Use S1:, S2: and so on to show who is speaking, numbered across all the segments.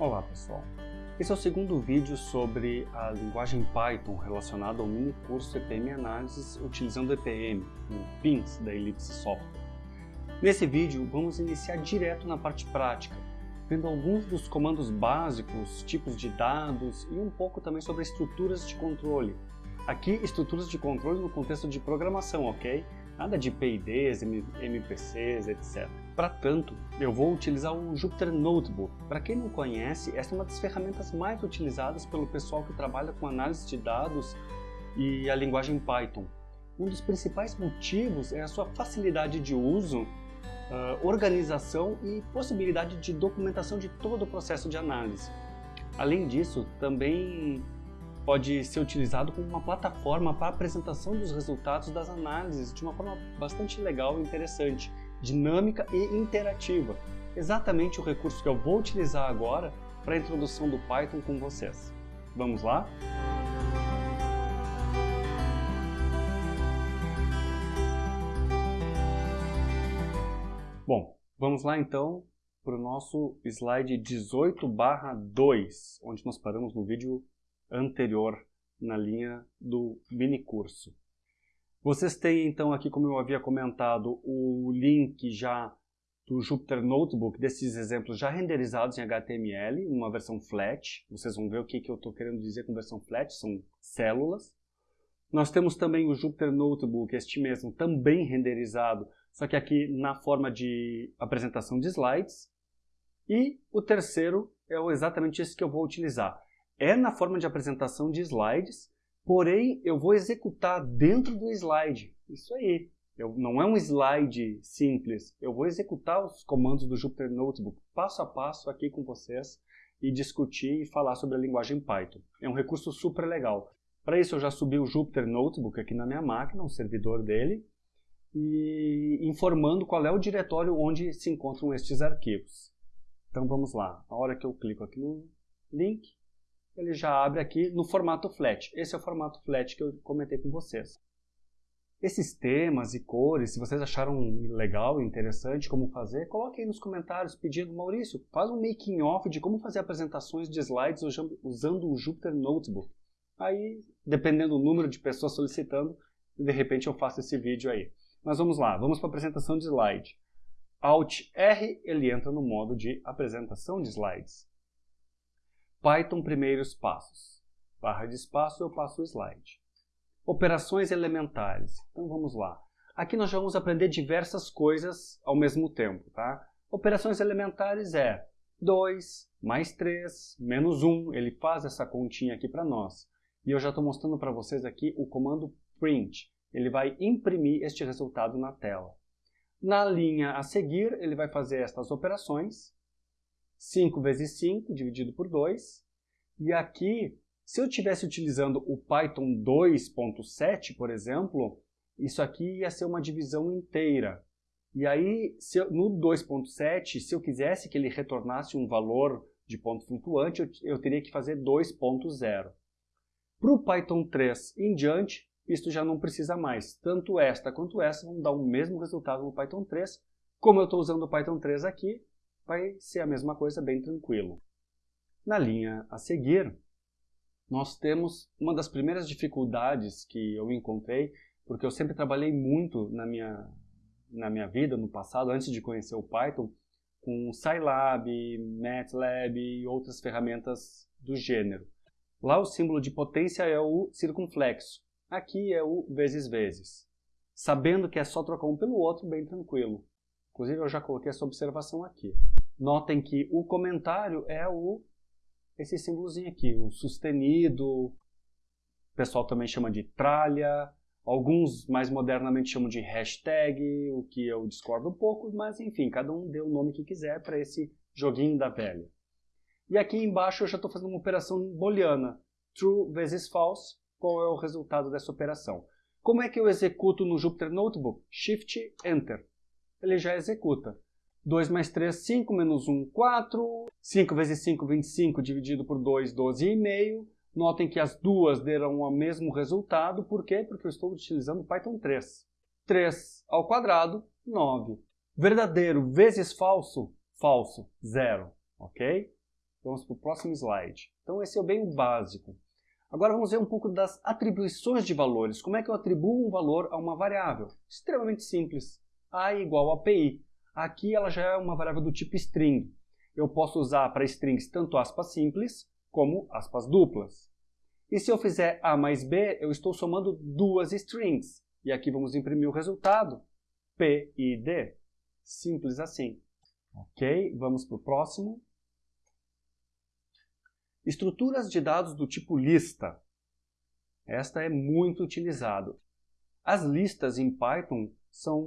S1: Olá pessoal, esse é o segundo vídeo sobre a linguagem Python relacionada ao mini curso EPM Análises utilizando EPM, o PINS da Ellipse Software. Nesse vídeo vamos iniciar direto na parte prática, vendo alguns dos comandos básicos, tipos de dados e um pouco também sobre estruturas de controle. Aqui, estruturas de controle no contexto de programação, ok? Nada de PIDs, MPCs, etc. Para tanto, eu vou utilizar o Jupyter Notebook. Para quem não conhece, essa é uma das ferramentas mais utilizadas pelo pessoal que trabalha com análise de dados e a linguagem Python. Um dos principais motivos é a sua facilidade de uso, uh, organização e possibilidade de documentação de todo o processo de análise. Além disso, também pode ser utilizado como uma plataforma para apresentação dos resultados das análises de uma forma bastante legal e interessante, dinâmica e interativa. Exatamente o recurso que eu vou utilizar agora para a introdução do Python com vocês. Vamos lá? Bom, vamos lá então para o nosso slide 18 2, onde nós paramos no vídeo anterior na linha do mini curso. Vocês têm então aqui, como eu havia comentado, o link já do Jupyter Notebook, desses exemplos já renderizados em HTML, uma versão flat. Vocês vão ver o que, que eu estou querendo dizer com versão flat, são células. Nós temos também o Jupyter Notebook, este mesmo, também renderizado, só que aqui na forma de apresentação de slides. E o terceiro é exatamente esse que eu vou utilizar é na forma de apresentação de slides, porém eu vou executar dentro do slide. Isso aí. Eu, não é um slide simples, eu vou executar os comandos do Jupyter Notebook passo a passo aqui com vocês e discutir e falar sobre a linguagem Python. É um recurso super legal. Para isso eu já subi o Jupyter Notebook aqui na minha máquina, o servidor dele, e informando qual é o diretório onde se encontram estes arquivos. Então vamos lá. A hora que eu clico aqui no link, ele já abre aqui no formato flat. Esse é o formato flat que eu comentei com vocês. Esses temas e cores, se vocês acharam legal e interessante como fazer, coloquem aí nos comentários pedindo, Maurício, faz um making off de como fazer apresentações de slides usando o Jupyter Notebook. Aí, dependendo do número de pessoas solicitando, de repente eu faço esse vídeo aí. Mas vamos lá, vamos para a apresentação de slide. Alt R, ele entra no modo de apresentação de slides. Python primeiros passos. Barra de espaço, eu passo o slide. Operações elementares. Então vamos lá. Aqui nós vamos aprender diversas coisas ao mesmo tempo, tá? Operações elementares é 2 mais 3 menos 1. Ele faz essa continha aqui para nós. E eu já estou mostrando para vocês aqui o comando print. Ele vai imprimir este resultado na tela. Na linha a seguir, ele vai fazer estas operações 5 vezes 5 dividido por 2. E aqui, se eu estivesse utilizando o Python 2.7, por exemplo, isso aqui ia ser uma divisão inteira. E aí, eu, no 2.7, se eu quisesse que ele retornasse um valor de ponto flutuante, eu, eu teria que fazer 2.0. Para o Python 3 em diante, isso já não precisa mais. Tanto esta quanto esta vão dar o mesmo resultado no Python 3. Como eu estou usando o Python 3 aqui, vai ser a mesma coisa bem tranquilo. Na linha a seguir, nós temos uma das primeiras dificuldades que eu encontrei, porque eu sempre trabalhei muito na minha, na minha vida, no passado, antes de conhecer o Python, com Scilab, MATLAB e outras ferramentas do gênero. Lá o símbolo de potência é o circunflexo, aqui é o vezes vezes. Sabendo que é só trocar um pelo outro, bem tranquilo. Inclusive eu já coloquei essa observação aqui. Notem que o comentário é o esse símbolozinho aqui, o sustenido, o pessoal também chama de tralha, alguns mais modernamente chamam de hashtag, o que eu discordo um pouco, mas enfim, cada um dê o nome que quiser para esse joguinho da velha. E aqui embaixo eu já estou fazendo uma operação booleana, true vezes false, qual é o resultado dessa operação. Como é que eu executo no Jupyter Notebook? Shift Enter ele já executa. 2 mais 3, 5, menos 1, 4. 5 vezes 5, 25, dividido por 2, 12,5. Notem que as duas deram o mesmo resultado. Por quê? Porque eu estou utilizando Python 3. 3 ao quadrado, 9. Verdadeiro vezes falso, falso, 0. Ok? Vamos para o próximo slide. Então esse é bem o básico. Agora vamos ver um pouco das atribuições de valores. Como é que eu atribuo um valor a uma variável? Extremamente simples. A igual a PI. Aqui ela já é uma variável do tipo string. Eu posso usar para strings tanto aspas simples como aspas duplas. E se eu fizer A mais B, eu estou somando duas strings. E aqui vamos imprimir o resultado. P e D. Simples assim. Ok, vamos para o próximo. Estruturas de dados do tipo lista. Esta é muito utilizada. As listas em Python são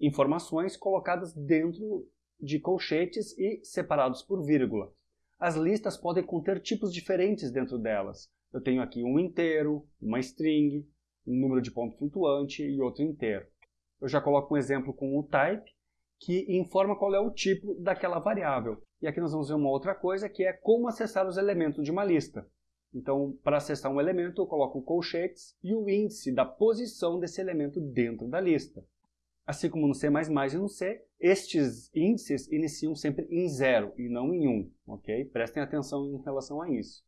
S1: informações colocadas dentro de colchetes e separados por vírgula. As listas podem conter tipos diferentes dentro delas. Eu tenho aqui um inteiro, uma string, um número de ponto flutuante e outro inteiro. Eu já coloco um exemplo com o type, que informa qual é o tipo daquela variável. E aqui nós vamos ver uma outra coisa, que é como acessar os elementos de uma lista. Então, para acessar um elemento, eu coloco colchetes e o índice da posição desse elemento dentro da lista. Assim como no C++ e no C, estes índices iniciam sempre em zero e não em 1, um, ok? Prestem atenção em relação a isso.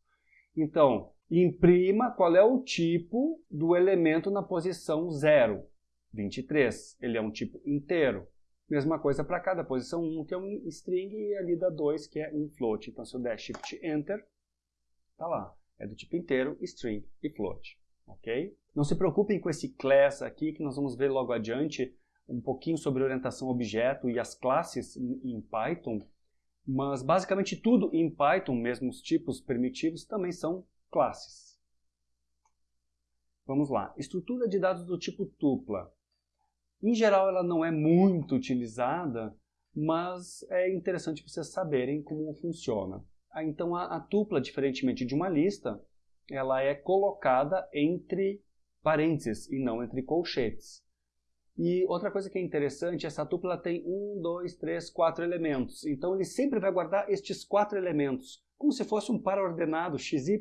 S1: Então, imprima qual é o tipo do elemento na posição 0, 23. Ele é um tipo inteiro. Mesma coisa para cada posição 1, que é um string, e ali da 2, que é um float. Então, se eu der Shift Enter, tá lá. É do tipo inteiro, string e float. Ok? Não se preocupem com esse class aqui, que nós vamos ver logo adiante um pouquinho sobre orientação objeto e as classes em Python, mas basicamente tudo em Python, mesmo os tipos primitivos, também são classes. Vamos lá. Estrutura de dados do tipo tupla. Em geral, ela não é muito utilizada, mas é interessante vocês saberem como funciona. Ah, então, a, a tupla, diferentemente de uma lista, ela é colocada entre parênteses e não entre colchetes. E outra coisa que é interessante, essa tupla tem um, dois, três, quatro elementos. Então ele sempre vai guardar estes quatro elementos, como se fosse um par ordenado XY.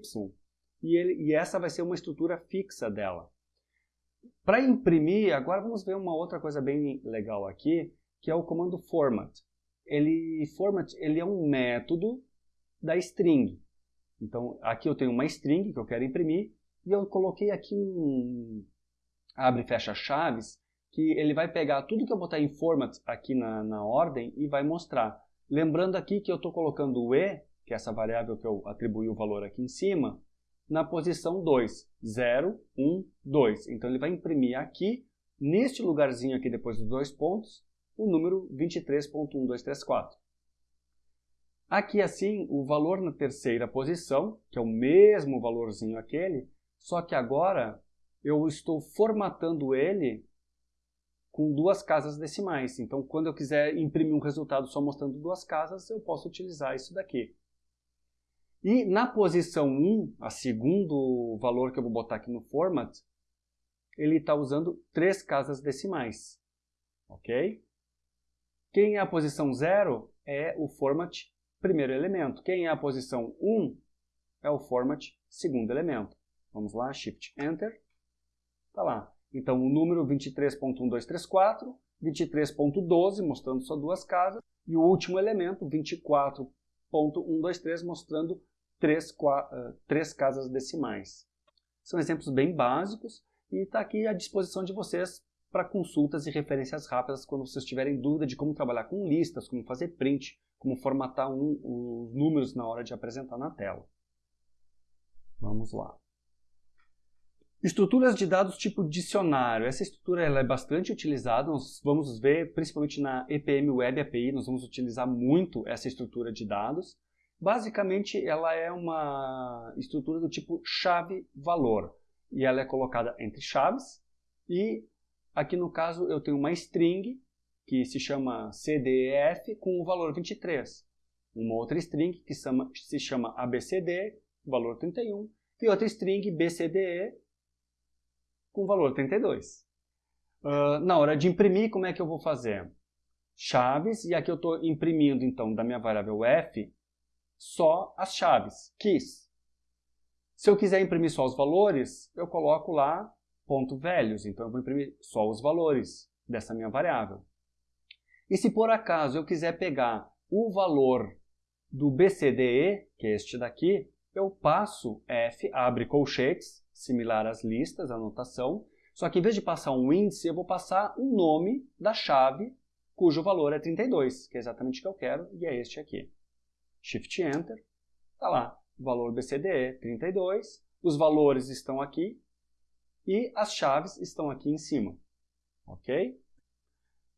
S1: E, ele, e essa vai ser uma estrutura fixa dela. Para imprimir, agora vamos ver uma outra coisa bem legal aqui, que é o comando format. Ele, format ele é um método da string. Então aqui eu tenho uma string que eu quero imprimir, e eu coloquei aqui um abre e fecha chaves que ele vai pegar tudo que eu botar em format aqui na, na ordem e vai mostrar. Lembrando aqui que eu estou colocando o e, que é essa variável que eu atribuí o valor aqui em cima, na posição 2, 0, 1, 2. Então ele vai imprimir aqui, neste lugarzinho aqui depois dos dois pontos, o número 23.1234. Aqui assim, o valor na terceira posição, que é o mesmo valorzinho aquele, só que agora eu estou formatando ele com duas casas decimais. Então, quando eu quiser imprimir um resultado só mostrando duas casas, eu posso utilizar isso daqui. E na posição 1, a segundo valor que eu vou botar aqui no format, ele está usando três casas decimais. Ok? Quem é a posição 0 é o format primeiro elemento. Quem é a posição 1 é o format segundo elemento. Vamos lá, Shift Enter. Está lá. Então, o número 23.1234, 23.12, mostrando só duas casas, e o último elemento, 24.123, mostrando três, três casas decimais. São exemplos bem básicos e está aqui à disposição de vocês para consultas e referências rápidas quando vocês tiverem dúvida de como trabalhar com listas, como fazer print, como formatar um, os números na hora de apresentar na tela. Vamos lá. Estruturas de dados tipo dicionário. Essa estrutura ela é bastante utilizada, nós vamos ver principalmente na EPM Web API, nós vamos utilizar muito essa estrutura de dados. Basicamente, ela é uma estrutura do tipo chave-valor, e ela é colocada entre chaves, e aqui no caso eu tenho uma string, que se chama CDEF, com o valor 23. Uma outra string que se chama ABCD, valor 31, e outra string BCDE, com valor 32. Uh, ah, na hora de imprimir, como é que eu vou fazer? Chaves, e aqui eu estou imprimindo, então, da minha variável f, só as chaves, keys. Se eu quiser imprimir só os valores, eu coloco lá ponto velhos, então eu vou imprimir só os valores dessa minha variável. E se por acaso eu quiser pegar o valor do BCDE, que é este daqui, eu passo F, abre colchetes, similar às listas, anotação, só que em vez de passar um índice, eu vou passar um nome da chave cujo valor é 32, que é exatamente o que eu quero, e é este aqui. Shift Enter, está lá, valor BCDE 32, os valores estão aqui e as chaves estão aqui em cima, ok?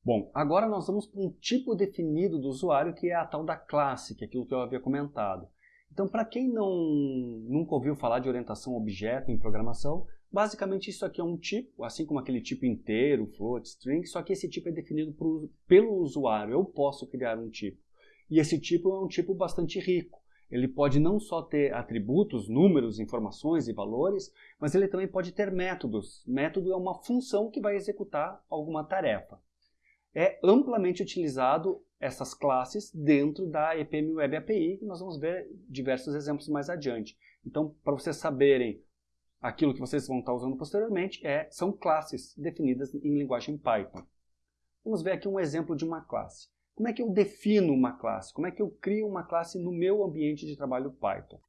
S1: Bom, agora nós vamos para um tipo definido do usuário que é a tal da classe, que é aquilo que eu havia comentado. Então, para quem não, nunca ouviu falar de orientação objeto em programação, basicamente isso aqui é um tipo, assim como aquele tipo inteiro, float, string, só que esse tipo é definido pelo usuário. Eu posso criar um tipo. E esse tipo é um tipo bastante rico. Ele pode não só ter atributos, números, informações e valores, mas ele também pode ter métodos. Método é uma função que vai executar alguma tarefa é amplamente utilizado essas classes dentro da EPM Web API, que nós vamos ver diversos exemplos mais adiante. Então, para vocês saberem aquilo que vocês vão estar usando posteriormente, é, são classes definidas em linguagem Python. Vamos ver aqui um exemplo de uma classe. Como é que eu defino uma classe? Como é que eu crio uma classe no meu ambiente de trabalho Python?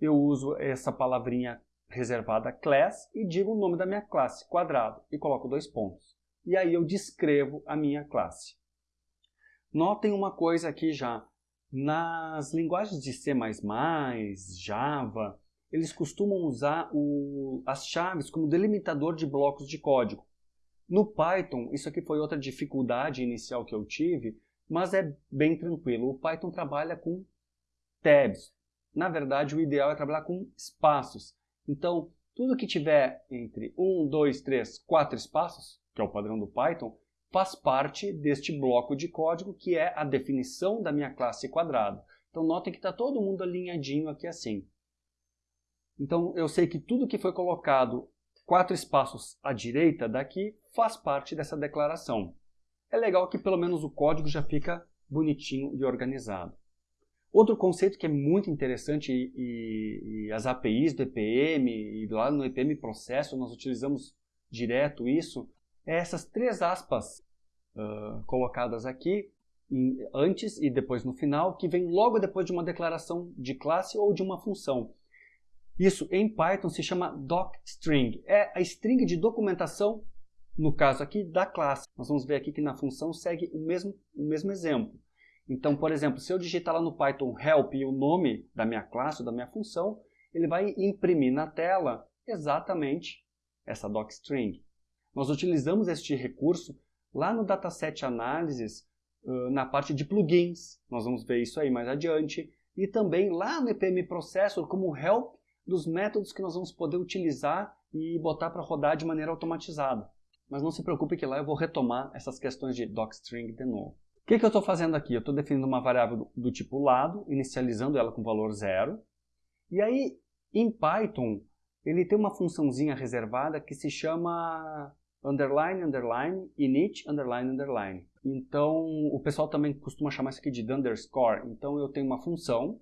S1: Eu uso essa palavrinha reservada class e digo o nome da minha classe, quadrado, e coloco dois pontos e aí eu descrevo a minha classe. Notem uma coisa aqui já. Nas linguagens de C++, Java, eles costumam usar o, as chaves como delimitador de blocos de código. No Python, isso aqui foi outra dificuldade inicial que eu tive, mas é bem tranquilo. O Python trabalha com tabs. Na verdade, o ideal é trabalhar com espaços. Então, tudo que tiver entre 1, 2, 3, 4 espaços, que é o padrão do Python, faz parte deste bloco de código que é a definição da minha classe quadrado. Então notem que está todo mundo alinhadinho aqui assim. Então eu sei que tudo que foi colocado quatro espaços à direita daqui faz parte dessa declaração. É legal que pelo menos o código já fica bonitinho e organizado. Outro conceito que é muito interessante e, e, as APIs do EPM e lá no EPM processo nós utilizamos direto isso, essas três aspas uh, colocadas aqui, em, antes e depois no final, que vem logo depois de uma declaração de classe ou de uma função. Isso em Python se chama docstring. É a string de documentação, no caso aqui, da classe. Nós vamos ver aqui que na função segue o mesmo, o mesmo exemplo. Então, por exemplo, se eu digitar lá no Python help e o nome da minha classe ou da minha função, ele vai imprimir na tela exatamente essa docstring. Nós utilizamos este recurso lá no Dataset Analysis, na parte de plugins, nós vamos ver isso aí mais adiante, e também lá no EPM Processor como help dos métodos que nós vamos poder utilizar e botar para rodar de maneira automatizada. Mas não se preocupe que lá eu vou retomar essas questões de docstring de novo. O que, que eu estou fazendo aqui? Eu estou definindo uma variável do, do tipo lado, inicializando ela com valor zero. E aí, em Python, ele tem uma funçãozinha reservada que se chama underline, underline, init, underline, underline. Então, o pessoal também costuma chamar isso aqui de underscore. Então, eu tenho uma função,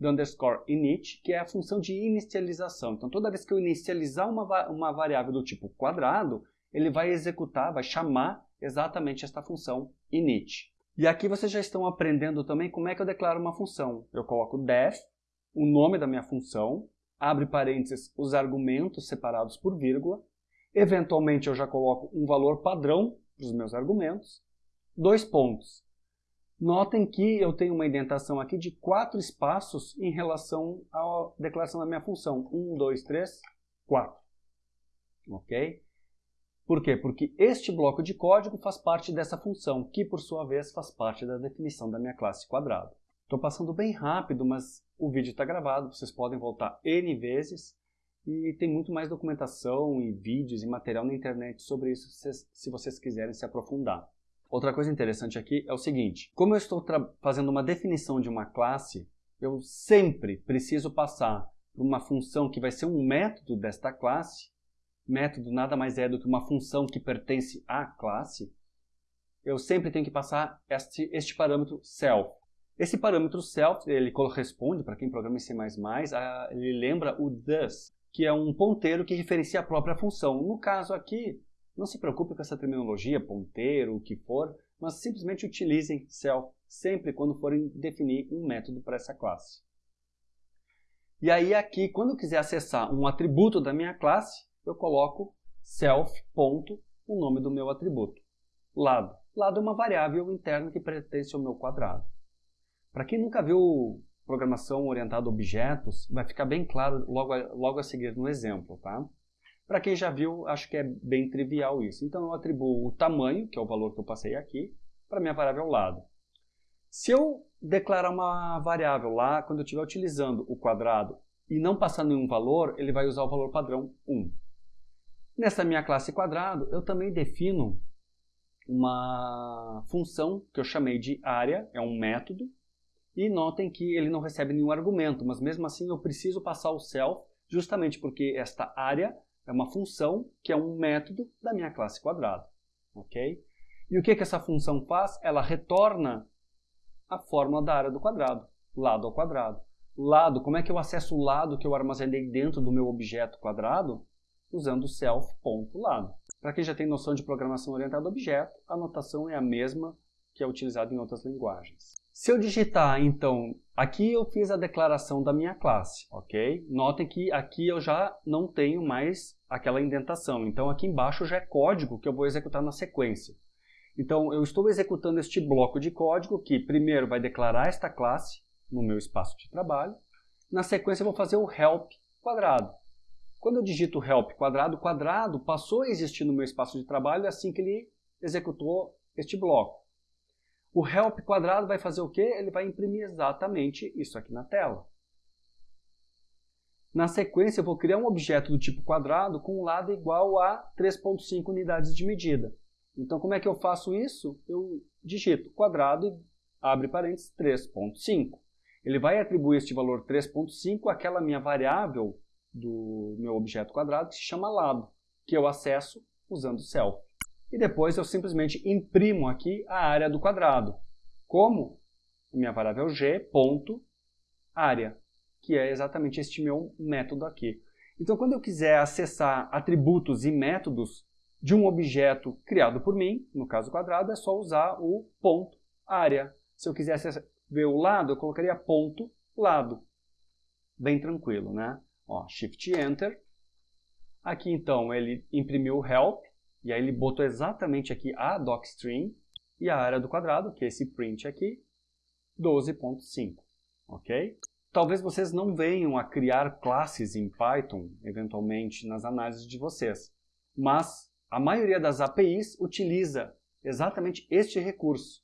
S1: underscore init, que é a função de inicialização. Então, toda vez que eu inicializar uma, uma variável do tipo quadrado, ele vai executar, vai chamar exatamente esta função init. E aqui vocês já estão aprendendo também como é que eu declaro uma função. Eu coloco def, o nome da minha função, abre parênteses os argumentos separados por vírgula, Eventualmente eu já coloco um valor padrão para os meus argumentos. Dois pontos. Notem que eu tenho uma indentação aqui de quatro espaços em relação à declaração da minha função. Um, dois, três, quatro. Ok? Por quê? Porque este bloco de código faz parte dessa função, que por sua vez faz parte da definição da minha classe quadrado. Estou passando bem rápido, mas o vídeo está gravado, vocês podem voltar N vezes e tem muito mais documentação e vídeos e material na internet sobre isso se vocês quiserem se aprofundar. Outra coisa interessante aqui é o seguinte, como eu estou fazendo uma definição de uma classe, eu sempre preciso passar por uma função que vai ser um método desta classe, método nada mais é do que uma função que pertence à classe, eu sempre tenho que passar este, este parâmetro self. Esse parâmetro self, ele corresponde, para quem programa em C++, a, ele lembra o does, que é um ponteiro que referencia a própria função. No caso aqui, não se preocupe com essa terminologia, ponteiro, o que for, mas simplesmente utilizem self sempre quando forem definir um método para essa classe. E aí aqui, quando eu quiser acessar um atributo da minha classe, eu coloco self. o nome do meu atributo. Lado. Lado é uma variável interna que pertence ao meu quadrado. Para quem nunca viu programação orientada a objetos, vai ficar bem claro logo a, logo a seguir no exemplo, tá? Para quem já viu, acho que é bem trivial isso. Então eu atribuo o tamanho, que é o valor que eu passei aqui, para minha variável lado. Se eu declarar uma variável lá, quando eu estiver utilizando o quadrado e não passar nenhum valor, ele vai usar o valor padrão 1. Nessa minha classe quadrado, eu também defino uma função que eu chamei de área, é um método, e notem que ele não recebe nenhum argumento, mas mesmo assim eu preciso passar o self, justamente porque esta área é uma função que é um método da minha classe quadrado. ok? E o que, que essa função faz? Ela retorna a fórmula da área do quadrado, lado ao quadrado. Lado, como é que eu acesso o lado que eu armazenei dentro do meu objeto quadrado? Usando self.lado. Para quem já tem noção de programação orientada a objeto, a notação é a mesma que é utilizada em outras linguagens. Se eu digitar, então, aqui eu fiz a declaração da minha classe, ok? Notem que aqui eu já não tenho mais aquela indentação. Então, aqui embaixo já é código que eu vou executar na sequência. Então, eu estou executando este bloco de código que primeiro vai declarar esta classe no meu espaço de trabalho. Na sequência, eu vou fazer o help quadrado. Quando eu digito help quadrado, quadrado passou a existir no meu espaço de trabalho assim que ele executou este bloco. O help quadrado vai fazer o quê? Ele vai imprimir exatamente isso aqui na tela. Na sequência, eu vou criar um objeto do tipo quadrado com um lado igual a 3.5 unidades de medida. Então, como é que eu faço isso? Eu digito quadrado e abre parênteses 3.5. Ele vai atribuir este valor 3.5 àquela minha variável do meu objeto quadrado que se chama lado, que eu acesso usando self e depois eu simplesmente imprimo aqui a área do quadrado, como minha variável g ponto área, que é exatamente este meu método aqui. Então, quando eu quiser acessar atributos e métodos de um objeto criado por mim, no caso quadrado, é só usar o ponto área. Se eu quisesse ver o lado, eu colocaria ponto lado. Bem tranquilo, né? Ó, Shift Enter. Aqui, então, ele imprimiu o help, e aí ele botou exatamente aqui a docstring e a área do quadrado, que é esse print aqui, 12.5, ok? Talvez vocês não venham a criar classes em Python, eventualmente, nas análises de vocês, mas a maioria das APIs utiliza exatamente este recurso.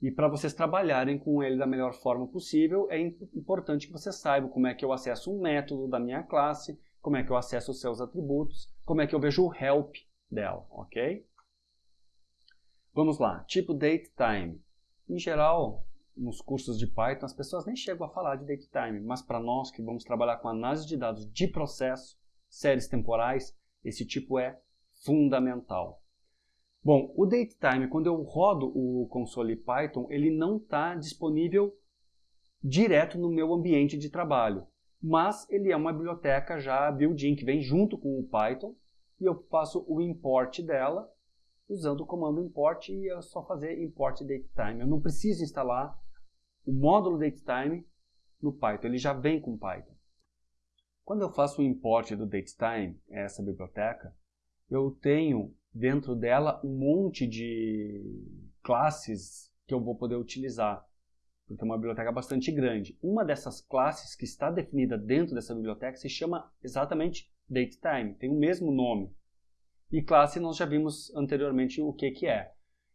S1: E para vocês trabalharem com ele da melhor forma possível, é importante que vocês saibam como é que eu acesso um método da minha classe, como é que eu acesso os seus atributos, como é que eu vejo o help dela, ok? Vamos lá, tipo datetime. Em geral, nos cursos de Python, as pessoas nem chegam a falar de datetime, mas para nós que vamos trabalhar com análise de dados de processo, séries temporais, esse tipo é fundamental. Bom, o datetime, quando eu rodo o console Python, ele não está disponível direto no meu ambiente de trabalho, mas ele é uma biblioteca já built-in que vem junto com o Python e eu faço o import dela usando o comando import e é só fazer import datetime. Eu não preciso instalar o módulo datetime no Python, ele já vem com Python. Quando eu faço o import do datetime, essa biblioteca, eu tenho dentro dela um monte de classes que eu vou poder utilizar, porque é uma biblioteca bastante grande. Uma dessas classes que está definida dentro dessa biblioteca se chama exatamente datetime, tem o mesmo nome. E classe nós já vimos anteriormente o que, que é.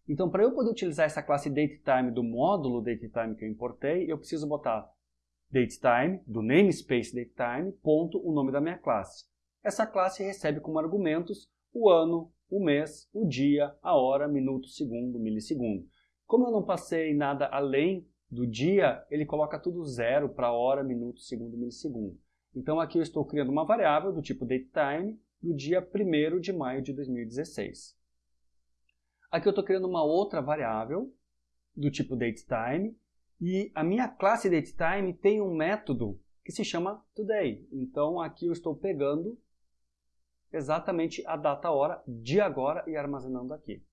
S1: Então, para eu poder utilizar essa classe datetime do módulo datetime que eu importei, eu preciso botar datetime, do namespace datetime, ponto, o nome da minha classe. Essa classe recebe como argumentos o ano, o mês, o dia, a hora, minuto, segundo, milissegundo. Como eu não passei nada além do dia, ele coloca tudo zero para hora, minuto, segundo, milissegundo. Então aqui eu estou criando uma variável do tipo datetime do dia 1 de maio de 2016. Aqui eu estou criando uma outra variável do tipo datetime e a minha classe datetime tem um método que se chama today. Então aqui eu estou pegando exatamente a data hora de agora e armazenando aqui.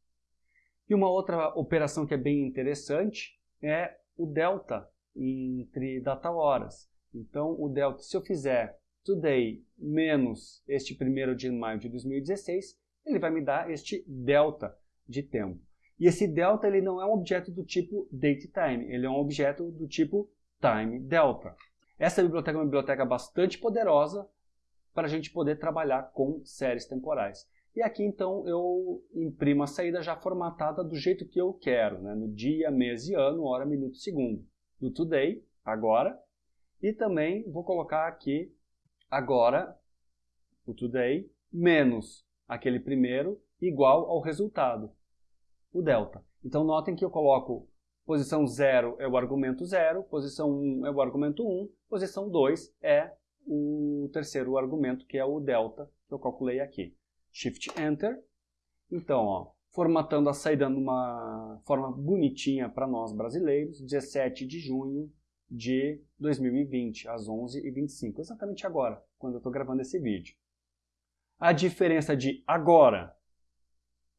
S1: E uma outra operação que é bem interessante é o delta entre data horas. Então, o delta, se eu fizer today menos este primeiro de maio de 2016, ele vai me dar este delta de tempo. E esse delta ele não é um objeto do tipo datetime, ele é um objeto do tipo time delta. Essa biblioteca é uma biblioteca bastante poderosa para a gente poder trabalhar com séries temporais. E aqui então eu imprimo a saída já formatada do jeito que eu quero, né? no dia, mês e ano, hora, minuto, segundo. Do today, agora, e também vou colocar aqui agora, o today, menos aquele primeiro, igual ao resultado, o delta. Então notem que eu coloco posição 0 é o argumento 0, posição 1 um é o argumento 1, um, posição 2 é o terceiro argumento, que é o delta, que eu calculei aqui. Shift Enter. Então, ó, formatando a saída numa forma bonitinha para nós brasileiros, 17 de junho de 2020, às 11h25, exatamente agora, quando eu estou gravando esse vídeo. A diferença de agora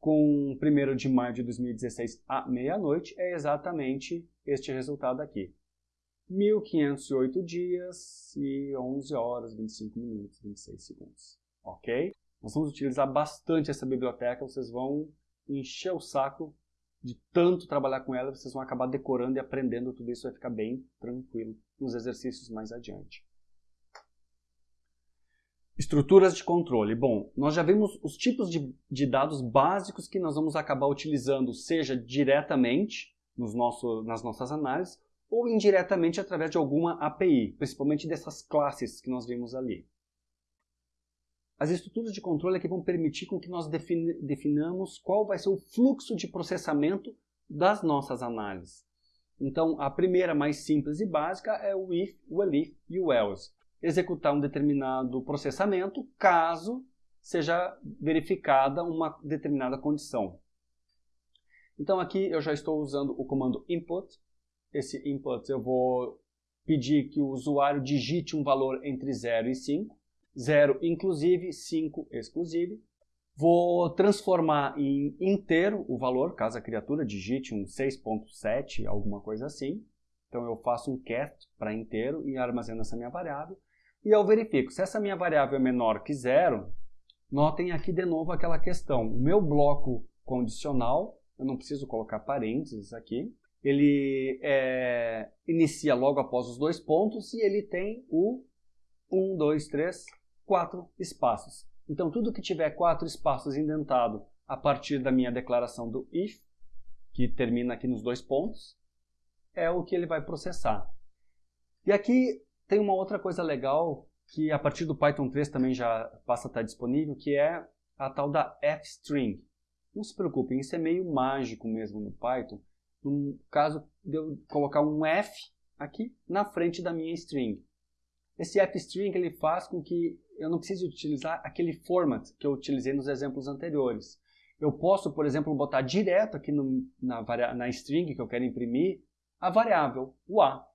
S1: com 1 de maio de 2016 à meia-noite é exatamente este resultado aqui. 1.508 dias e 11 horas, 25 minutos, 26 segundos. Ok? Nós vamos utilizar bastante essa biblioteca, vocês vão encher o saco de tanto trabalhar com ela, vocês vão acabar decorando e aprendendo tudo isso, vai ficar bem tranquilo nos exercícios mais adiante. Estruturas de controle. Bom, nós já vimos os tipos de, de dados básicos que nós vamos acabar utilizando, seja diretamente nos nosso, nas nossas análises, ou indiretamente através de alguma API, principalmente dessas classes que nós vimos ali. As estruturas de controle é que vão permitir com que nós definamos qual vai ser o fluxo de processamento das nossas análises. Então, a primeira, mais simples e básica, é o if, o elif e o else. Executar um determinado processamento caso seja verificada uma determinada condição. Então, aqui eu já estou usando o comando input. Esse input eu vou pedir que o usuário digite um valor entre 0 e 5. 0 inclusive, 5 exclusive. Vou transformar em inteiro o valor, caso a criatura digite um 6.7, alguma coisa assim. Então eu faço um cast para inteiro e armazeno essa minha variável. E eu verifico, se essa minha variável é menor que zero, notem aqui de novo aquela questão. O meu bloco condicional, eu não preciso colocar parênteses aqui, ele é, inicia logo após os dois pontos e ele tem o 1, 2, 3, quatro espaços. Então, tudo que tiver quatro espaços indentado a partir da minha declaração do if, que termina aqui nos dois pontos, é o que ele vai processar. E aqui tem uma outra coisa legal que a partir do Python 3 também já passa a estar disponível, que é a tal da fstring. Não se preocupem, isso é meio mágico mesmo no Python. No caso de eu colocar um f aqui na frente da minha string. Esse fstring ele faz com que eu não preciso utilizar aquele format que eu utilizei nos exemplos anteriores. Eu posso, por exemplo, botar direto aqui no, na, na string que eu quero imprimir a variável, o a.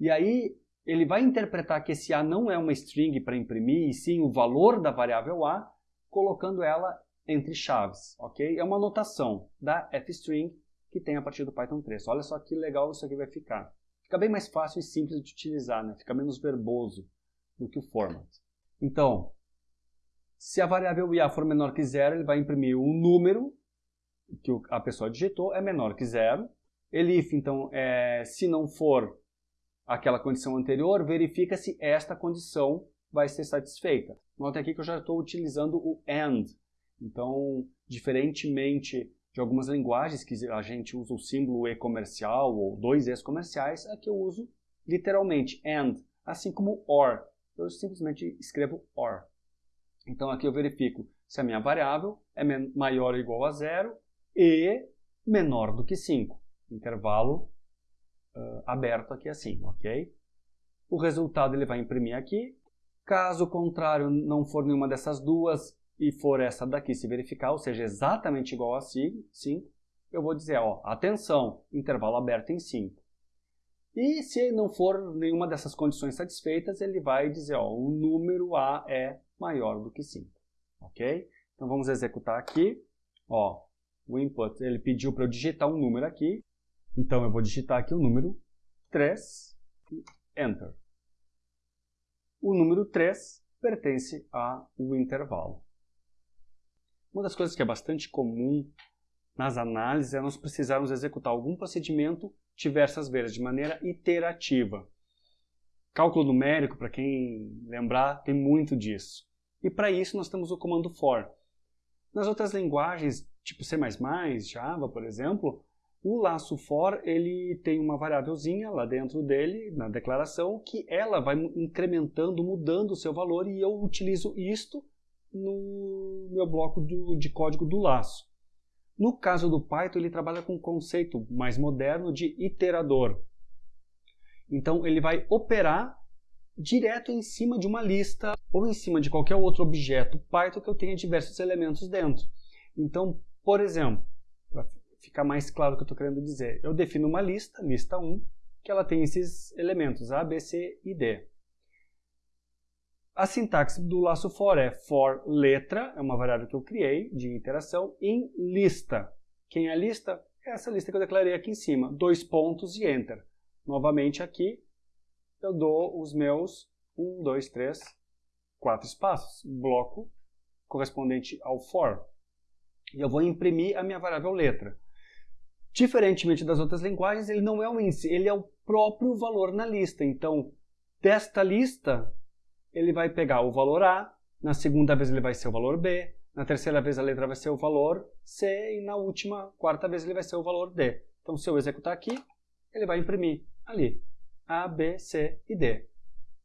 S1: E aí ele vai interpretar que esse a não é uma string para imprimir, e sim o valor da variável a, colocando ela entre chaves, ok? É uma notação da fstring que tem a partir do Python 3. Olha só que legal isso aqui vai ficar. Fica bem mais fácil e simples de utilizar, né? fica menos verboso do que o format. Então, se a variável IA for menor que zero, ele vai imprimir um número que a pessoa digitou, é menor que zero. Elif, então, é, se não for aquela condição anterior, verifica se esta condição vai ser satisfeita. Note aqui que eu já estou utilizando o AND. Então, diferentemente de algumas linguagens que a gente usa o símbolo E comercial ou dois E's comerciais, aqui eu uso literalmente AND, assim como OR eu simplesmente escrevo OR. Então aqui eu verifico se a minha variável é maior ou igual a zero e menor do que 5. Intervalo uh, aberto aqui assim, ok? O resultado ele vai imprimir aqui. Caso contrário não for nenhuma dessas duas e for essa daqui se verificar, ou seja, exatamente igual a 5, eu vou dizer, ó, atenção, intervalo aberto em 5. E se não for nenhuma dessas condições satisfeitas, ele vai dizer, ó, o número A é maior do que 5, ok? Então vamos executar aqui, ó, o input, ele pediu para eu digitar um número aqui, Então eu vou digitar aqui o número 3 e Enter. O número 3 pertence ao intervalo. Uma das coisas que é bastante comum nas análises é nós precisarmos executar algum procedimento diversas vezes, de maneira iterativa. Cálculo numérico, para quem lembrar, tem muito disso. E para isso nós temos o comando for. Nas outras linguagens, tipo C++, Java, por exemplo, o laço for ele tem uma variávelzinha lá dentro dele, na declaração, que ela vai incrementando, mudando o seu valor e eu utilizo isto no meu bloco de código do laço. No caso do Python, ele trabalha com um conceito mais moderno de iterador. Então, ele vai operar direto em cima de uma lista ou em cima de qualquer outro objeto Python que eu tenha diversos elementos dentro. Então, por exemplo, para ficar mais claro o que eu estou querendo dizer, eu defino uma lista, lista 1, que ela tem esses elementos A, B, C e D. A sintaxe do laço for é for letra, é uma variável que eu criei de interação, em lista. Quem é a lista? É essa lista que eu declarei aqui em cima. Dois pontos e enter. Novamente aqui, eu dou os meus 1, 2, 3, 4 espaços. Bloco correspondente ao for. E eu vou imprimir a minha variável letra. Diferentemente das outras linguagens, ele não é um índice, ele é o próprio valor na lista. Então, desta lista, ele vai pegar o valor A, na segunda vez ele vai ser o valor B, na terceira vez a letra vai ser o valor C e na última, quarta vez ele vai ser o valor D. Então se eu executar aqui, ele vai imprimir ali A, B, C e D.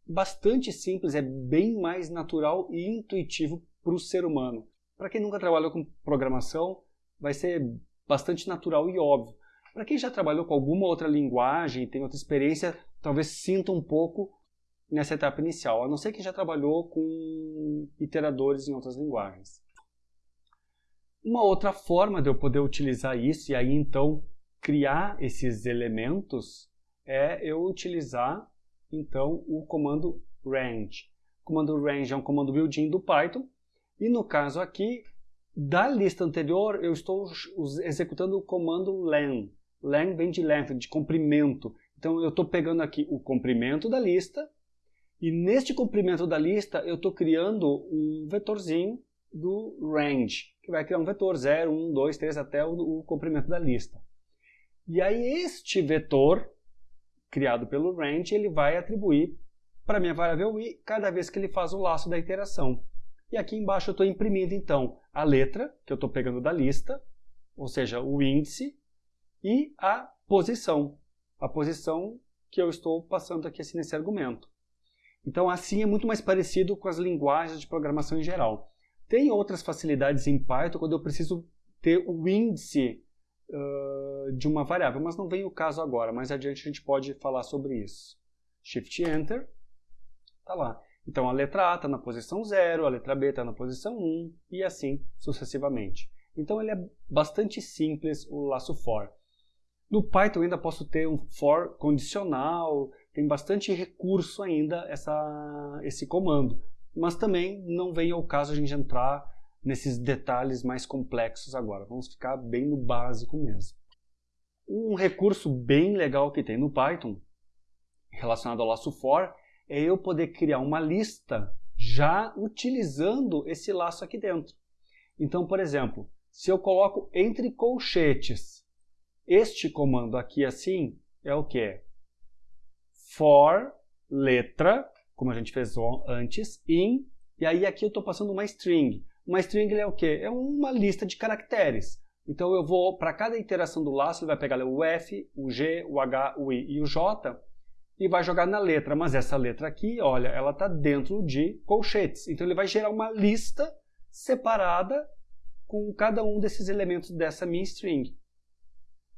S1: Bastante simples, é bem mais natural e intuitivo para o ser humano. Para quem nunca trabalhou com programação, vai ser bastante natural e óbvio. Para quem já trabalhou com alguma outra linguagem, tem outra experiência, talvez sinta um pouco nessa etapa inicial, a não ser que já trabalhou com iteradores em outras linguagens. Uma outra forma de eu poder utilizar isso e aí então criar esses elementos é eu utilizar então o comando range. O comando range é um comando built-in do Python e no caso aqui da lista anterior eu estou executando o comando len. Len vem de length, de comprimento. Então eu estou pegando aqui o comprimento da lista e neste comprimento da lista, eu estou criando um vetorzinho do range, que vai criar um vetor 0, 1, 2, 3 até o, o comprimento da lista. E aí este vetor, criado pelo range, ele vai atribuir para minha variável i cada vez que ele faz o laço da iteração. E aqui embaixo eu estou imprimindo então a letra, que eu estou pegando da lista, ou seja, o índice, e a posição, a posição que eu estou passando aqui assim, nesse argumento. Então, assim é muito mais parecido com as linguagens de programação em geral. Tem outras facilidades em Python quando eu preciso ter o índice uh, de uma variável, mas não vem o caso agora. Mais adiante a gente pode falar sobre isso. Shift Enter, está lá. Então a letra A está na posição 0, a letra B está na posição 1 e assim sucessivamente. Então ele é bastante simples o laço for. No Python ainda posso ter um for condicional, tem bastante recurso ainda essa, esse comando. Mas também não vem ao caso a gente entrar nesses detalhes mais complexos agora. Vamos ficar bem no básico mesmo. Um recurso bem legal que tem no Python, relacionado ao laço for, é eu poder criar uma lista já utilizando esse laço aqui dentro. Então, por exemplo, se eu coloco entre colchetes este comando aqui assim, é o que? For letra, como a gente fez antes, in, e aí aqui eu estou passando uma string. Uma string é o quê? É uma lista de caracteres. Então eu vou, para cada iteração do laço, ele vai pegar o F, o G, o H, o I e o J e vai jogar na letra. Mas essa letra aqui, olha, ela está dentro de colchetes. Então ele vai gerar uma lista separada com cada um desses elementos dessa minha string.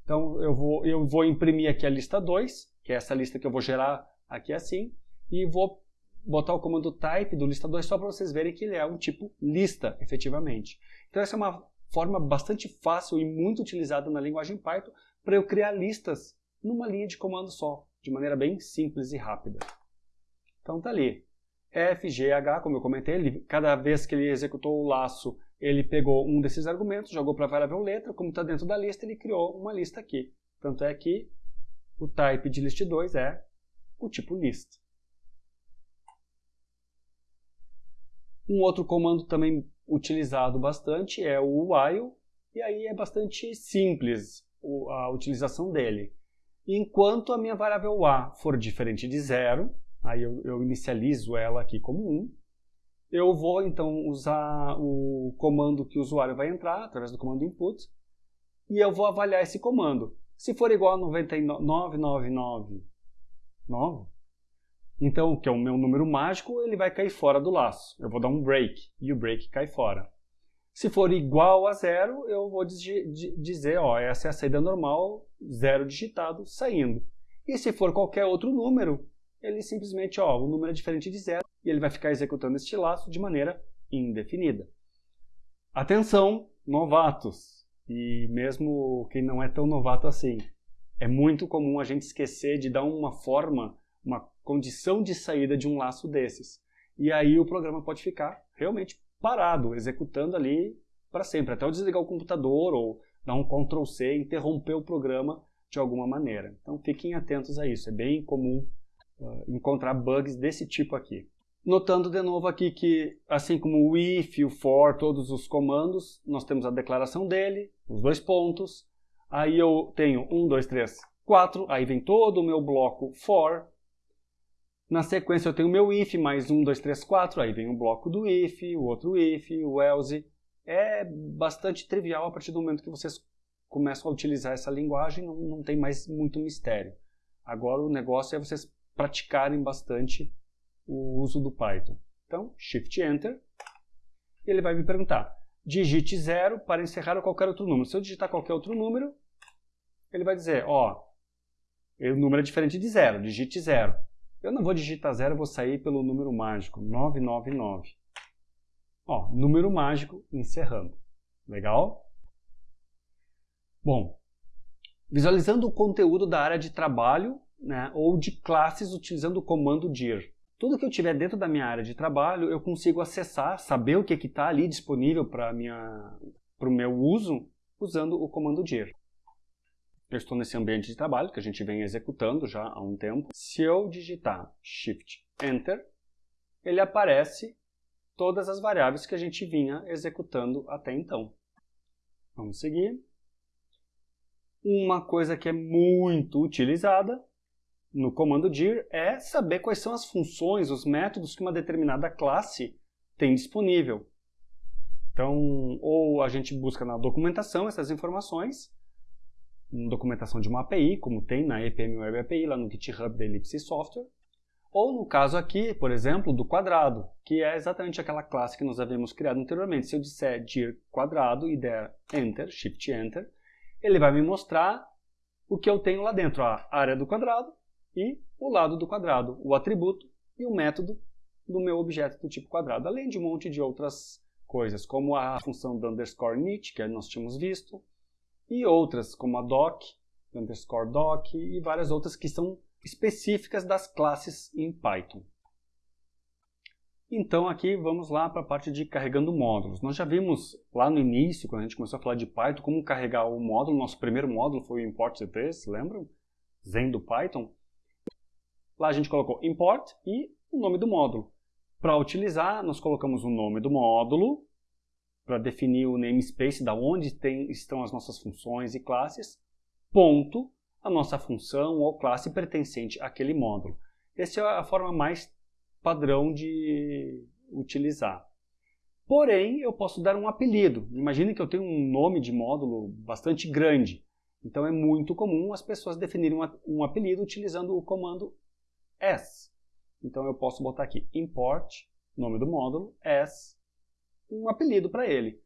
S1: Então eu vou, eu vou imprimir aqui a lista 2, que é essa lista que eu vou gerar aqui assim, e vou botar o comando type do lista 2 só para vocês verem que ele é um tipo lista, efetivamente. Então essa é uma forma bastante fácil e muito utilizada na linguagem Python para eu criar listas numa linha de comando só, de maneira bem simples e rápida. Então tá ali. F, G, H, como eu comentei, ele, cada vez que ele executou o laço, ele pegou um desses argumentos, jogou para a variável letra, como está dentro da lista, ele criou uma lista aqui. Tanto é que o type de list2 é o tipo list. Um outro comando também utilizado bastante é o while, e aí é bastante simples a utilização dele. Enquanto a minha variável a for diferente de zero, aí eu, eu inicializo ela aqui como 1, eu vou então usar o comando que o usuário vai entrar, através do comando input, e eu vou avaliar esse comando. Se for igual a 9999, então, que é o meu número mágico, ele vai cair fora do laço. Eu vou dar um break e o break cai fora. Se for igual a zero, eu vou dizer, ó, essa é a saída normal, zero digitado, saindo. E se for qualquer outro número, ele simplesmente, ó, o número é diferente de zero, e ele vai ficar executando este laço de maneira indefinida. Atenção, novatos, e mesmo quem não é tão novato assim, é muito comum a gente esquecer de dar uma forma uma condição de saída de um laço desses. E aí o programa pode ficar realmente parado, executando ali para sempre, até eu desligar o computador ou dar um Ctrl C, interromper o programa de alguma maneira. Então fiquem atentos a isso, é bem comum uh, encontrar bugs desse tipo aqui. Notando de novo aqui que, assim como o if, o for, todos os comandos, nós temos a declaração dele, os dois pontos, aí eu tenho 1, 2, 3, 4, aí vem todo o meu bloco for, na sequência eu tenho meu if mais 1, 2, 3, 4, aí vem o bloco do if, o outro if, o else. É bastante trivial a partir do momento que vocês começam a utilizar essa linguagem, não, não tem mais muito mistério. Agora o negócio é vocês praticarem bastante o uso do Python. Então, Shift Enter, e ele vai me perguntar, digite 0 para encerrar qualquer outro número. Se eu digitar qualquer outro número, ele vai dizer, ó, o número é diferente de 0, digite 0. Eu não vou digitar zero, vou sair pelo número mágico, 999. Ó, número mágico encerrando. Legal? Bom, visualizando o conteúdo da área de trabalho né, ou de classes utilizando o comando dir. Tudo que eu tiver dentro da minha área de trabalho, eu consigo acessar, saber o que está ali disponível para o meu uso, usando o comando dir eu estou nesse ambiente de trabalho que a gente vem executando já há um tempo. Se eu digitar Shift Enter, ele aparece todas as variáveis que a gente vinha executando até então. Vamos seguir. Uma coisa que é muito utilizada no comando dir é saber quais são as funções, os métodos que uma determinada classe tem disponível. Então, ou a gente busca na documentação essas informações, documentação de uma API, como tem na EPM Web API, lá no GitHub da Ellipse Software, ou no caso aqui, por exemplo, do quadrado, que é exatamente aquela classe que nós havíamos criado anteriormente. Se eu disser dir quadrado e der Enter, Shift Enter, ele vai me mostrar o que eu tenho lá dentro, a área do quadrado e o lado do quadrado, o atributo e o método do meu objeto do tipo quadrado, além de um monte de outras coisas, como a função do underscore init, que nós tínhamos visto, e outras, como a doc, underscore doc e várias outras que são específicas das classes em Python. Então aqui vamos lá para a parte de carregando módulos. Nós já vimos lá no início, quando a gente começou a falar de Python, como carregar o módulo. Nosso primeiro módulo foi o import CPs, lembram? Zen do Python. Lá a gente colocou import e o nome do módulo. Para utilizar, nós colocamos o nome do módulo, para definir o namespace, da onde tem, estão as nossas funções e classes, ponto, a nossa função ou classe pertencente àquele módulo. Essa é a forma mais padrão de utilizar. Porém, eu posso dar um apelido. Imagine que eu tenho um nome de módulo bastante grande. Então é muito comum as pessoas definirem um apelido utilizando o comando s. Então eu posso botar aqui import, nome do módulo, s, um apelido para ele.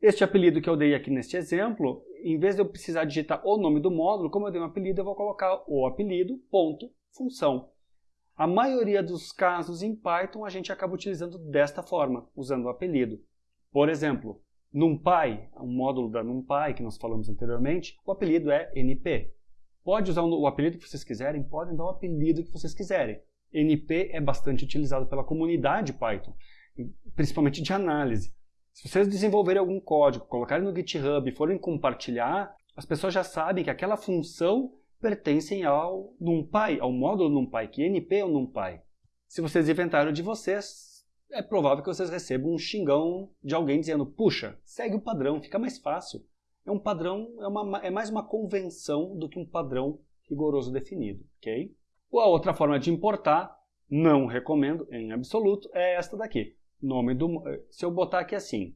S1: Este apelido que eu dei aqui neste exemplo, em vez de eu precisar digitar o nome do módulo, como eu dei um apelido, eu vou colocar o apelido, ponto, função. A maioria dos casos em Python a gente acaba utilizando desta forma, usando o apelido. Por exemplo, NumPy, um módulo da NumPy que nós falamos anteriormente, o apelido é NP. Pode usar o apelido que vocês quiserem, podem dar o apelido que vocês quiserem. NP é bastante utilizado pela comunidade Python principalmente de análise. Se vocês desenvolverem algum código, colocarem no GitHub e forem compartilhar, as pessoas já sabem que aquela função pertence ao NumPy, ao módulo NumPy, que NP é o NumPy. Se vocês inventaram de vocês, é provável que vocês recebam um xingão de alguém dizendo puxa, segue o padrão, fica mais fácil. É um padrão, é, uma, é mais uma convenção do que um padrão rigoroso definido, ok? Ou a outra forma de importar, não recomendo em absoluto, é esta daqui. Nome do, se eu botar aqui assim,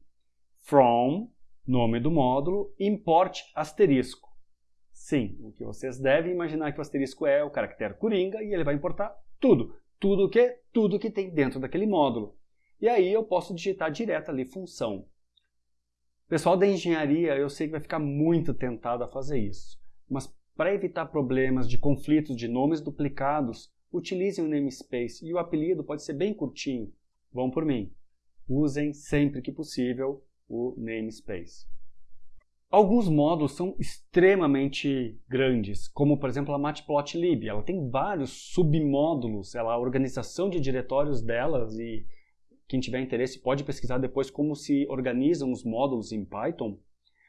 S1: from, nome do módulo, import asterisco. Sim, o que vocês devem imaginar que o asterisco é o caractere coringa e ele vai importar tudo. Tudo o que? Tudo que tem dentro daquele módulo. E aí eu posso digitar direto ali função. Pessoal da engenharia, eu sei que vai ficar muito tentado a fazer isso. Mas para evitar problemas de conflitos de nomes duplicados, utilizem o namespace e o apelido pode ser bem curtinho. Vão por mim. Usem sempre que possível o namespace. Alguns módulos são extremamente grandes, como por exemplo a Matplotlib. Ela tem vários submódulos, ela, a organização de diretórios delas e quem tiver interesse pode pesquisar depois como se organizam os módulos em Python.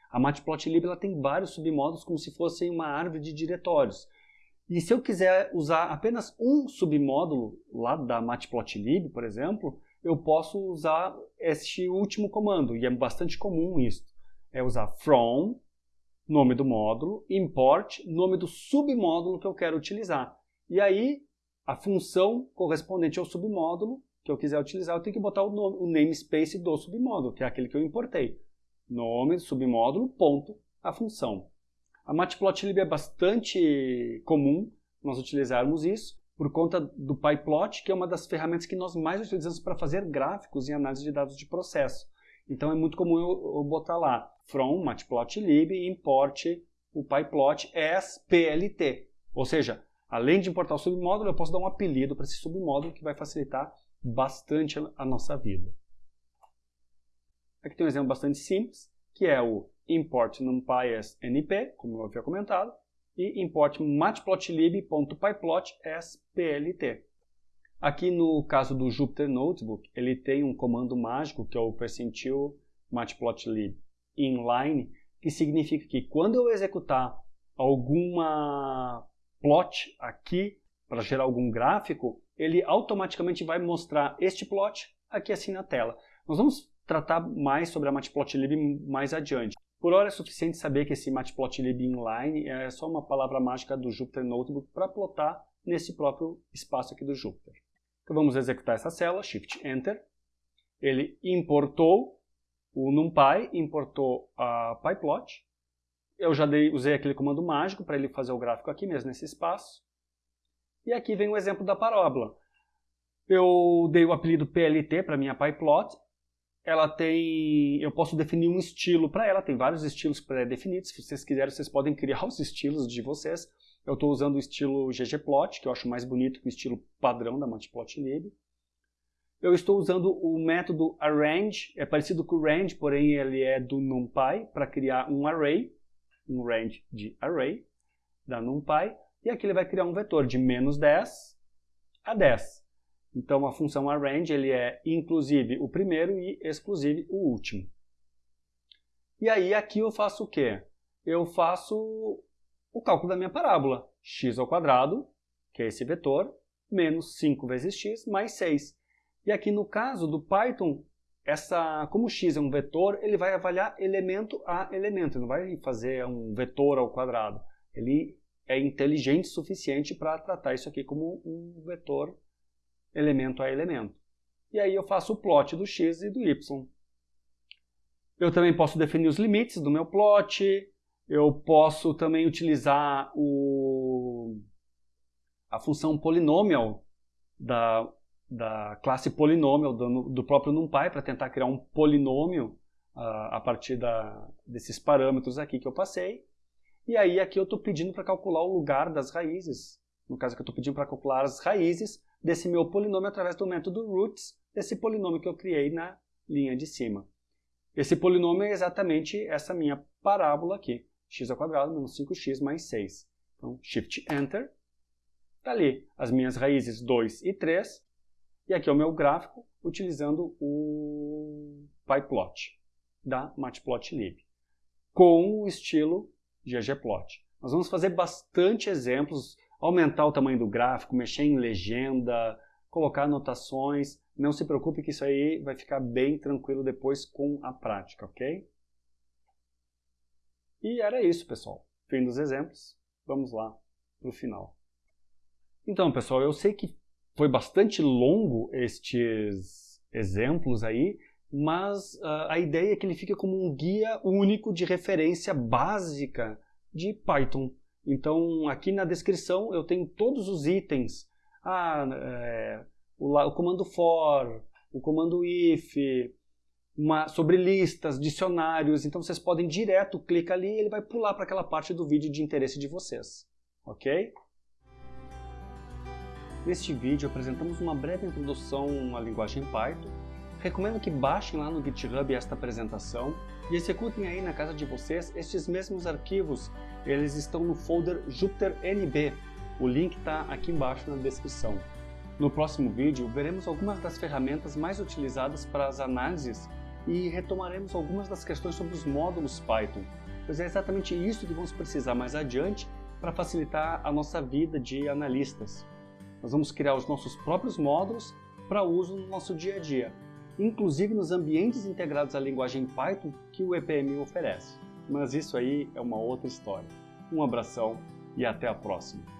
S1: A Matplotlib ela tem vários submódulos como se fossem uma árvore de diretórios. E se eu quiser usar apenas um submódulo lá da Matplotlib, por exemplo, eu posso usar este último comando, e é bastante comum isso. É usar from, nome do módulo, import, nome do submódulo que eu quero utilizar. E aí, a função correspondente ao submódulo que eu quiser utilizar, eu tenho que botar o, nome, o namespace do submódulo, que é aquele que eu importei. Nome, submódulo, ponto, a função. A Matplotlib é bastante comum nós utilizarmos isso, por conta do PyPlot, que é uma das ferramentas que nós mais utilizamos para fazer gráficos e análise de dados de processo. Então é muito comum eu, eu botar lá from matplotlib import o pyplot as plt. Ou seja, além de importar o submódulo, eu posso dar um apelido para esse submódulo que vai facilitar bastante a nossa vida. Aqui tem um exemplo bastante simples, que é o import numpy as np, como eu havia comentado, e import matplotlib.pyplot as plt. Aqui no caso do Jupyter Notebook, ele tem um comando mágico que é o percentil matplotlib inline, que significa que quando eu executar alguma plot aqui para gerar algum gráfico, ele automaticamente vai mostrar este plot aqui assim na tela. Nós vamos tratar mais sobre a matplotlib mais adiante. Por hora é suficiente saber que esse matplotlib inline é só uma palavra mágica do Jupyter Notebook para plotar nesse próprio espaço aqui do Jupyter. Então vamos executar essa célula, Shift Enter. Ele importou o NumPy, importou a PyPlot. Eu já dei, usei aquele comando mágico para ele fazer o gráfico aqui mesmo nesse espaço. E aqui vem o exemplo da parábola. Eu dei o apelido PLT para minha PyPlot ela tem, eu posso definir um estilo para ela, tem vários estilos pré-definidos, se vocês quiserem vocês podem criar os estilos de vocês. Eu estou usando o estilo ggplot, que eu acho mais bonito que o estilo padrão da Matplotlib. Eu estou usando o método arrange, é parecido com o range, porém ele é do NumPy, para criar um array, um range de array, da NumPy, e aqui ele vai criar um vetor de menos 10 a 10. Então, a função arrange ele é inclusive o primeiro e exclusive o último. E aí, aqui eu faço o quê? Eu faço o cálculo da minha parábola. x ao quadrado, que é esse vetor, menos 5 vezes x, mais 6. E aqui no caso do Python, essa, como x é um vetor, ele vai avaliar elemento a elemento, ele não vai fazer um vetor ao quadrado. Ele é inteligente o suficiente para tratar isso aqui como um vetor elemento a elemento. E aí eu faço o plot do x e do y. Eu também posso definir os limites do meu plot, eu posso também utilizar o, a função polynomial da, da classe polynomial do, do próprio NumPy para tentar criar um polinômio uh, a partir da, desses parâmetros aqui que eu passei. E aí aqui eu estou pedindo para calcular o lugar das raízes. No caso que eu estou pedindo para calcular as raízes desse meu polinômio através do método roots, desse polinômio que eu criei na linha de cima. Esse polinômio é exatamente essa minha parábola aqui, x ao quadrado menos 5x mais 6. Então, Shift Enter, está ali as minhas raízes 2 e 3, e aqui é o meu gráfico utilizando o PyPlot da Matplotlib, com o estilo ggplot. Nós vamos fazer bastante exemplos, aumentar o tamanho do gráfico, mexer em legenda, colocar anotações. Não se preocupe que isso aí vai ficar bem tranquilo depois com a prática, ok? E era isso, pessoal. Fim dos exemplos. Vamos lá para o final. Então, pessoal, eu sei que foi bastante longo estes exemplos aí, mas uh, a ideia é que ele fique como um guia único de referência básica de Python. Então, aqui na descrição eu tenho todos os itens. Ah, é, o, o, comando for, o comando if, uma, sobre listas, dicionários. Então, vocês podem direto, clica ali e ele vai pular para aquela parte do vídeo de interesse de vocês. Ok? Neste vídeo apresentamos uma breve introdução à linguagem Python. Recomendo que baixem lá no GitHub esta apresentação e executem aí na casa de vocês estes mesmos arquivos. Eles estão no folder JupyterNB. O link está aqui embaixo na descrição. No próximo vídeo, veremos algumas das ferramentas mais utilizadas para as análises e retomaremos algumas das questões sobre os módulos Python, pois é exatamente isso que vamos precisar mais adiante para facilitar a nossa vida de analistas. Nós vamos criar os nossos próprios módulos para uso no nosso dia a dia, inclusive nos ambientes integrados à linguagem Python que o EPM oferece. Mas isso aí é uma outra história. Um abração e até a próxima!